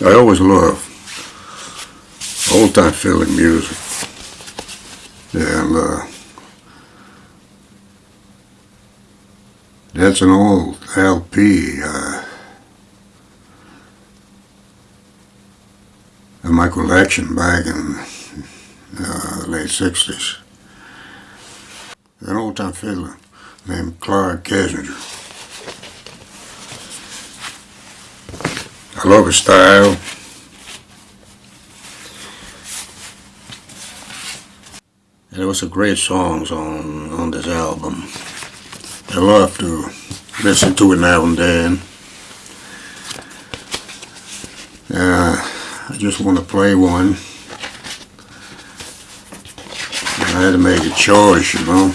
I always love old time fiddling music. And uh, that's an old LP. Uh, in my collection back in uh, late 60s. An old time fiddler named Clark Kessinger. I love style. And there was some great songs on, on this album. I love to listen to it now and then. Uh, I just want to play one. I had to make a choice, you know.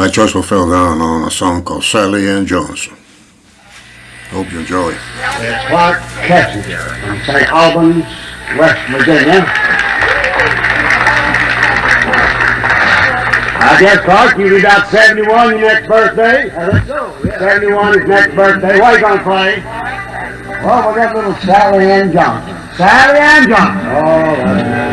My choice will fell down on a song called Sally Ann Johnson. Hope you enjoy. It's Clark Kessinger from St. Albans, West Virginia. I guess, Clark, you'll be about 71 your next birthday. Uh, let's go. 71 is next birthday. What are you going to play? Well, we got little Sally Ann Johnson. Sally Ann Johnson. Oh,